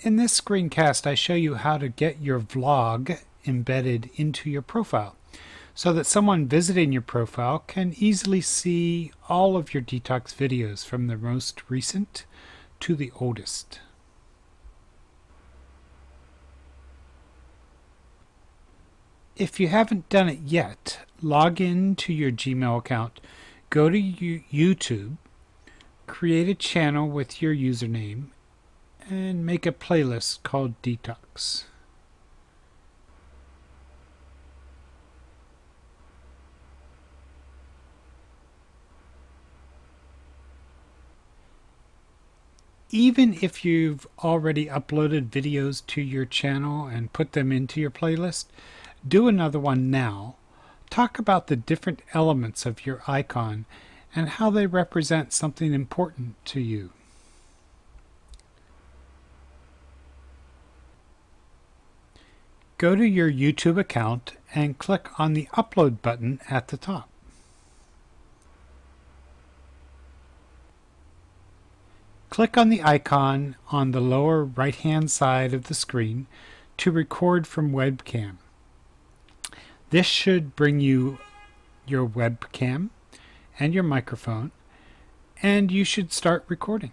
In this screencast, I show you how to get your vlog embedded into your profile so that someone visiting your profile can easily see all of your detox videos from the most recent to the oldest. If you haven't done it yet, log in to your Gmail account, go to YouTube, create a channel with your username, and make a playlist called Detox. Even if you've already uploaded videos to your channel and put them into your playlist, do another one now. Talk about the different elements of your icon and how they represent something important to you. Go to your YouTube account and click on the Upload button at the top. Click on the icon on the lower right hand side of the screen to record from webcam. This should bring you your webcam and your microphone and you should start recording.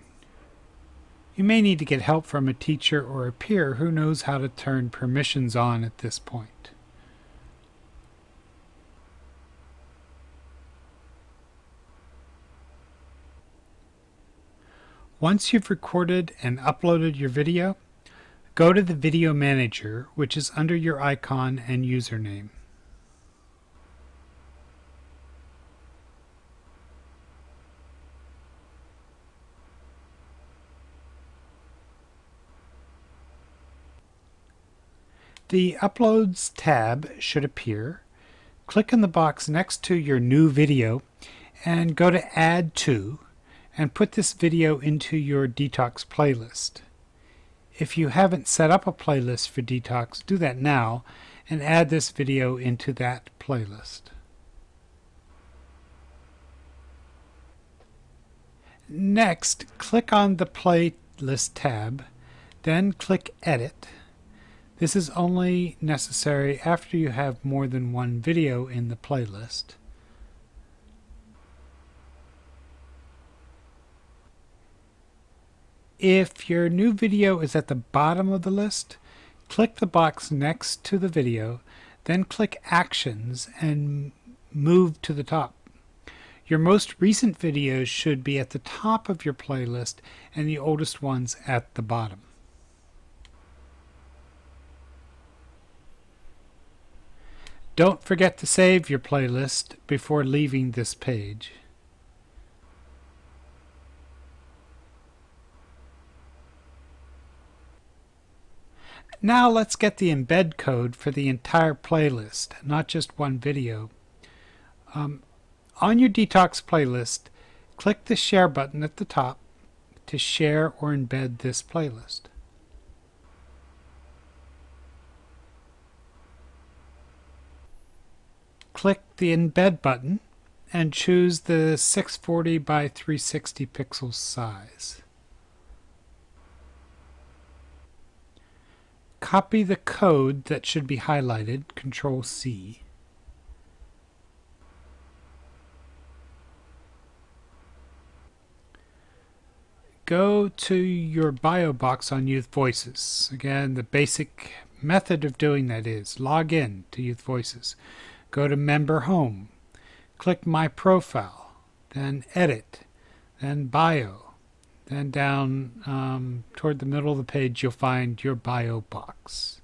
You may need to get help from a teacher or a peer who knows how to turn permissions on at this point. Once you've recorded and uploaded your video, go to the Video Manager, which is under your icon and username. The Uploads tab should appear. Click in the box next to your new video and go to Add To and put this video into your Detox playlist. If you haven't set up a playlist for Detox, do that now and add this video into that playlist. Next, click on the Playlist tab, then click Edit this is only necessary after you have more than one video in the playlist. If your new video is at the bottom of the list, click the box next to the video, then click Actions and move to the top. Your most recent videos should be at the top of your playlist and the oldest ones at the bottom. Don't forget to save your playlist before leaving this page. Now let's get the embed code for the entire playlist, not just one video. Um, on your Detox playlist, click the Share button at the top to share or embed this playlist. Click the Embed button and choose the 640 by 360 pixels size. Copy the code that should be highlighted, Control C. Go to your bio box on Youth Voices. Again, the basic method of doing that is log in to Youth Voices. Go to Member Home. Click My Profile. Then Edit. Then Bio. Then down um, toward the middle of the page you'll find your bio box.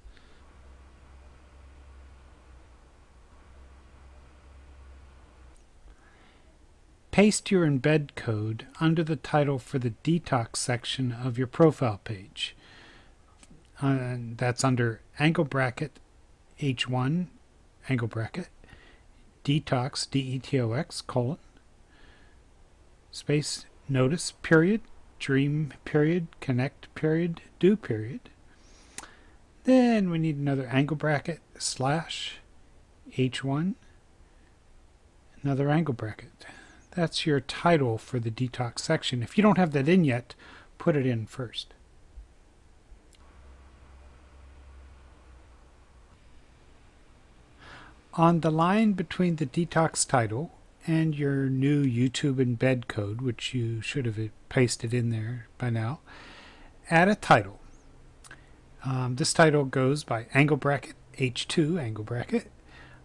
Paste your embed code under the title for the detox section of your profile page. Uh, that's under angle bracket H1 angle bracket detox, D-E-T-O-X, colon, space, notice, period, dream, period, connect, period, do, period. Then we need another angle bracket, slash, H1, another angle bracket. That's your title for the detox section. If you don't have that in yet, put it in first. On the line between the detox title and your new YouTube embed code, which you should have pasted in there by now, add a title. Um, this title goes by angle bracket H2 angle bracket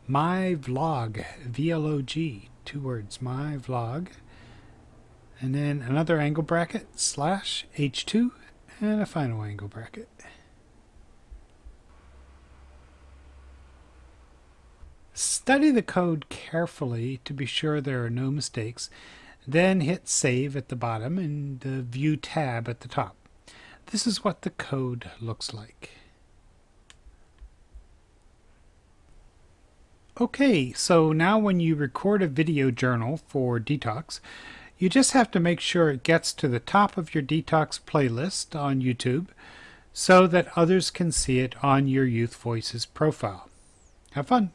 my vlog VLOG two words my vlog and then another angle bracket slash H2 and a final angle bracket. Study the code carefully to be sure there are no mistakes, then hit Save at the bottom and the View tab at the top. This is what the code looks like. Okay, so now when you record a video journal for Detox, you just have to make sure it gets to the top of your Detox playlist on YouTube so that others can see it on your Youth Voices profile. Have fun!